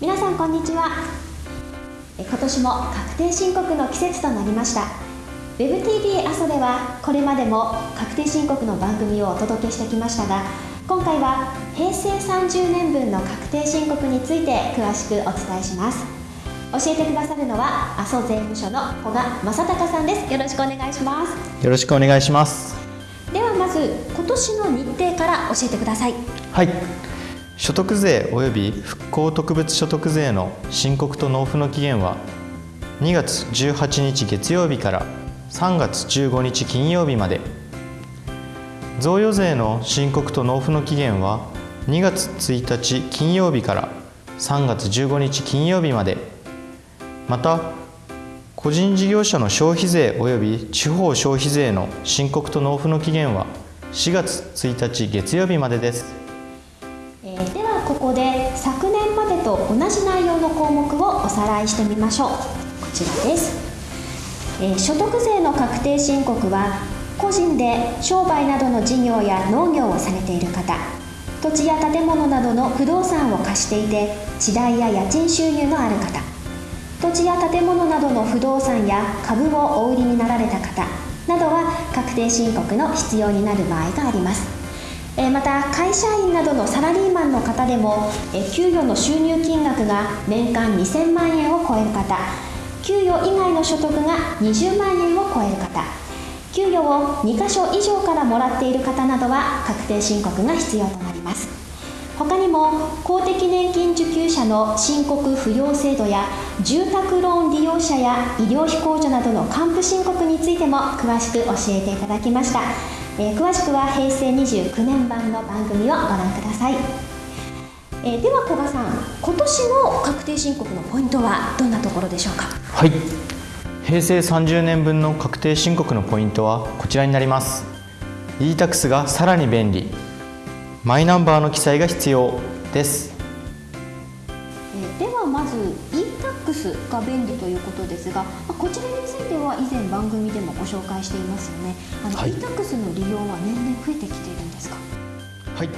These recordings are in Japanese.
皆さんこんにちは。今年も確定申告の季節となりました。WebTV 阿蘇ではこれまでも確定申告の番組をお届けしてきましたが今回は平成30年分の確定申告について詳しくお伝えします。教えてくださるのは阿蘇税務署の古賀正隆さんです。よろしくお願いします。よろしくお願いします。ではまず今年の日程から教えてください。はい所得税及び復興特別所得税の申告と納付の期限は2月18日月曜日から3月15日金曜日まで。贈与税の申告と納付の期限は2月1日金曜日から3月15日金曜日まで。また個人事業者の消費税及び地方消費税の申告と納付の期限は4月1日月曜日までです、ここで昨年までと同じ内容の項目をおさらいしてみましょう。こちらです、えー、所得税の確定申告は個人で商売などの事業や農業をされている方。土地や建物などの不動産を貸していて地代や家賃収入のある方。土地や建物などの不動産や株をお売りになられた方などは確定申告の必要になる場合があります。また会社員などのサラリーマンの方でも給与の収入金額が年間2000万円を超える方給与以外の所得が20万円を超える方給与を2箇所以上からもらっている方などは確定申告が必要となります。他にも公的年金受給者の申告不要制度や住宅ローン利用者や医療費控除などの還付申告についても詳しく教えていただきました、えー、詳しくは平成29年版の番組をご覧ください、えー、では古賀さん今年の確定申告のポイントはどんなところでしょうか？はい。平成30年分の確定申告のポイントはこちらになります。E-tax がさらに便利。マイナンバーの記載が必要です。ではまず e-tax が便利ということですがこちらについては以前番組でもご紹介していますよね。あの、はい、e-tax の利用は年々増えてきているんですか？はい。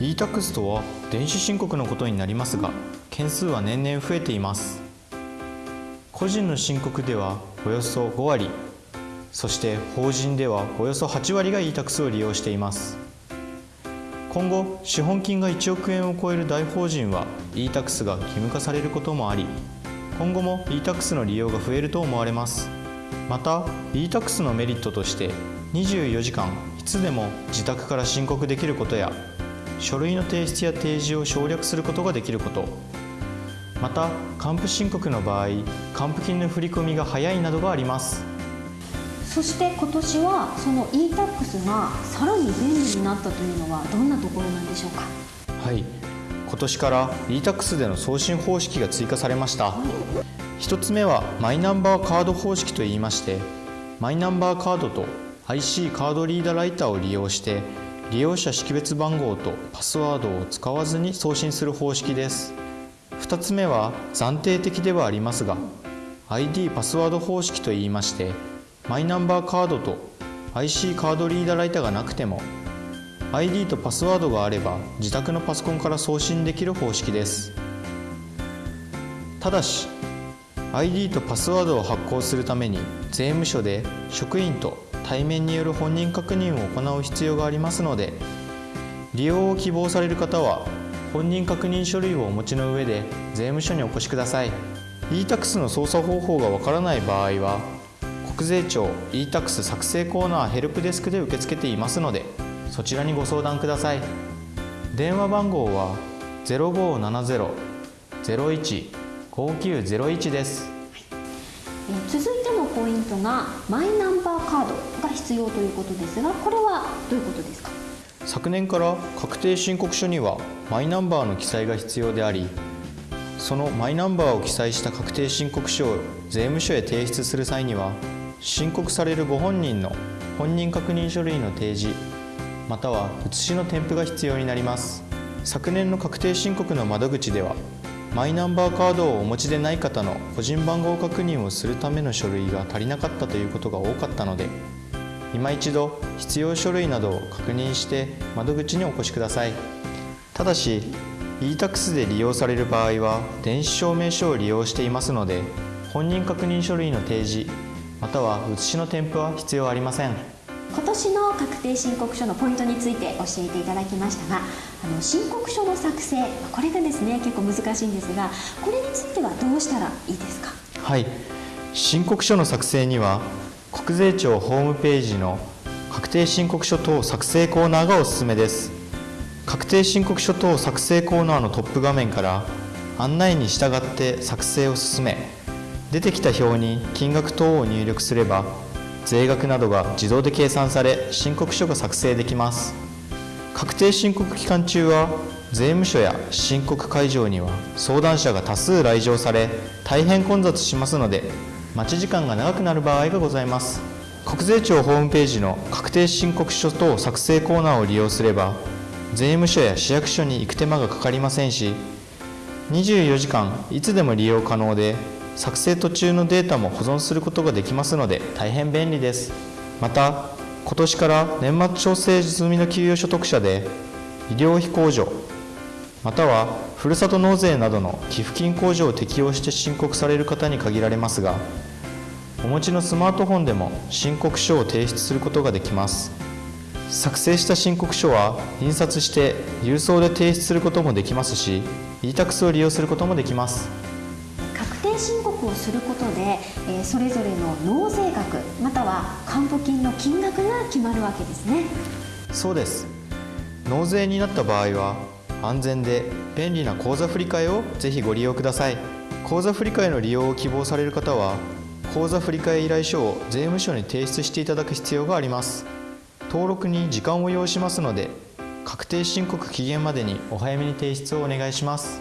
e-tax とは電子申告のことになりますが件数は年々増えています。個人の申告ではおよそ5割。そして法人ではおよそ8割が e-tax を利用しています。今後資本金が1億円を超える大法人は e-tax が義務化されることもあり今後も e-tax の利用が増えると思われます。また e-tax のメリットとして24時間いつでも自宅から申告できることや書類の提出や提示を省略することができること。また還付申告の場合還付金の振り込みが早いなどがあります。そして今年はその e-tax がさらに便利になったというのはどんなところなんでしょうか？はい今年から e-tax での送信方式が追加されました、1つ目はマイナンバーカード方式といいましてマイナンバーカードと IC カードリーダーライターを利用して利用者識別番号とパスワードを使わずに送信する方式です。2つ目は暫定的ではありますが ID パスワード方式といいましてマイナンバーカードと IC カードリーダーライターがなくても ID とパスワードがあれば自宅のパソコンから送信できる方式です。ただし ID とパスワードを発行するために税務署で職員と対面による本人確認を行う必要がありますので利用を希望される方は本人確認書類をお持ちの上で税務署にお越しください。e-tax の操作方法がわからない場合は国税庁 e-tax 作成コーナーヘルプデスクで受け付けていますのでそちらにご相談ください。電話番号は0570-01-5901です、続いてのポイントがマイナンバーカードが必要ということですがこれはどういうことですか？昨年から確定申告書にはマイナンバーの記載が必要でありそのマイナンバーを記載した確定申告書を税務署へ提出する際には申告されるご本人の本人確認書類の提示または写しの添付が必要になります。昨年の確定申告の窓口ではマイナンバーカードをお持ちでない方の個人番号確認をするための書類が足りなかったということが多かったので今一度必要書類などを確認して窓口にお越しください。ただし e-tax で利用される場合は電子証明書を利用していますので本人確認書類の提示または写しの添付は必要ありません。今年の確定申告書のポイントについて教えていただきましたがあの申告書の作成これがですね結構難しいんですがこれについてはどうしたらいいですか？はい。申告書の作成には国税庁ホームページの確定申告書等作成コーナーがおすすめです。確定申告書等作成コーナーのトップ画面から案内に従って作成を進め出てきた表に金額等を入力すれば税額などが自動で計算され申告書が作成できます。確定申告期間中は税務署や申告会場には相談者が多数来場され大変混雑しますので待ち時間が長くなる場合がございます。国税庁ホームページの確定申告書等作成コーナーを利用すれば税務署や市役所に行く手間がかかりませんし24時間いつでも利用可能で作成途中のデータも保存することができますので大変便利です。また今年から年末調整済みの給与所得者で医療費控除またはふるさと納税などの寄付金控除を適用して申告される方に限られますがお持ちのスマートフォンでも申告書を提出することができます。作成した申告書は印刷して郵送で提出することもできますし e-tax を利用することもできます。定申告をすることで、えーそれぞれの納税額または還付金の金額が決まるわけですね。そうです。納税になった場合は安全で便利な口座振替をぜひご利用ください。口座振替の利用を希望される方は口座振替依頼書を税務署に提出していただく必要があります。登録に時間を要しますので確定申告期限までにお早めに提出をお願いします。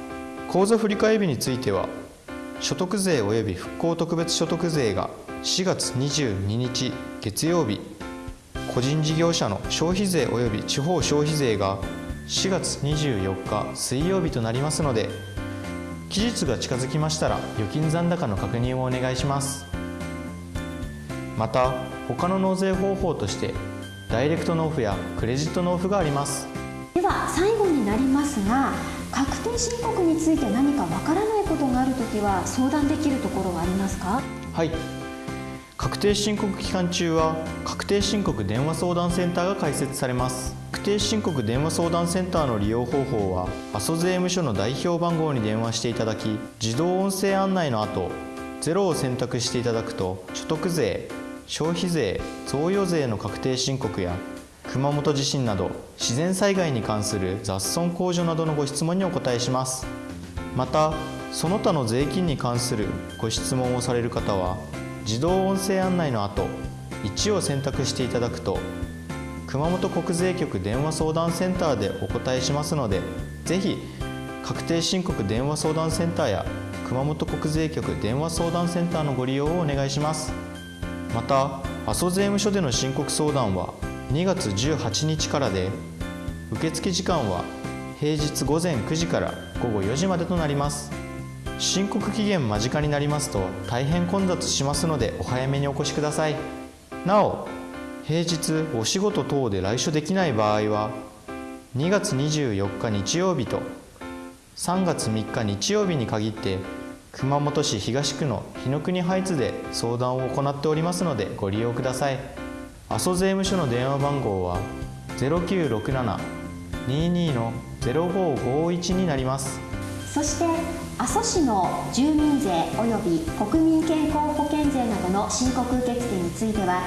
口座振替日については所得税及び復興特別所得税が4月22日月曜日個人事業者の消費税及び地方消費税が4月24日水曜日となりますので期日が近づきましたら預金残高の確認をお願いします。また他の納税方法としてダイレクト納付やクレジット納付があります。では最後になりますが確定申告について何かわからないことがあるときは相談できるところはありますか？はい。確定申告期間中は確定申告電話相談センターが開設されます。確定申告電話相談センターの利用方法は阿蘇税務署の代表番号に電話していただき自動音声案内の後0を選択していただくと所得税消費税贈与税の確定申告や熊本地震など自然災害に関する雑損控除などのご質問にお答えします。またその他の税金に関するご質問をされる方は自動音声案内の後1を選択していただくと熊本国税局電話相談センターでお答えしますのでぜひ確定申告電話相談センターや熊本国税局電話相談センターのご利用をお願いします。また阿蘇税務署での申告相談は2月18日からで受付時間は平日午前9時から午後4時までとなります。申告期限間近になりますと大変混雑しますのでお早めにお越しください。なお平日お仕事等で来所できない場合は2月24日日曜日と3月3日日曜日に限って熊本市東区の日の国ハイツで相談を行っておりますのでご利用ください。阿蘇税務署の電話番号は0967-22の0551になります。そして阿蘇市の住民税及び国民健康保険税などの申告受付については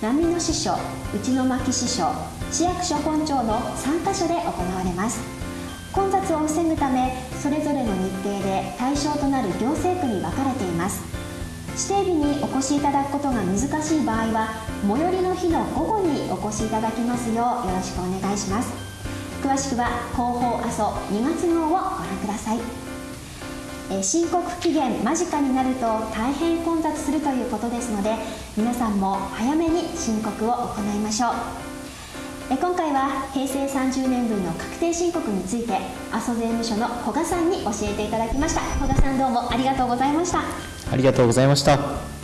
波の支所内の牧支所市役所本庁の3カ所で行われます。混雑を防ぐためそれぞれの日程で対象となる行政区に分かれています。指定日にお越しいただくことが難しい場合は最寄りの日の午後にお越しいただきますようよろしくお願いします。詳しくは広報阿蘇2月号をご覧ください。え申告期限間近になると大変混雑するということですので皆さんも早めに申告を行いましょう。今回は平成30年分の確定申告について阿蘇税務署の古賀さんに教えていただきました。古賀さんどうもありがとうございました。ありがとうございました。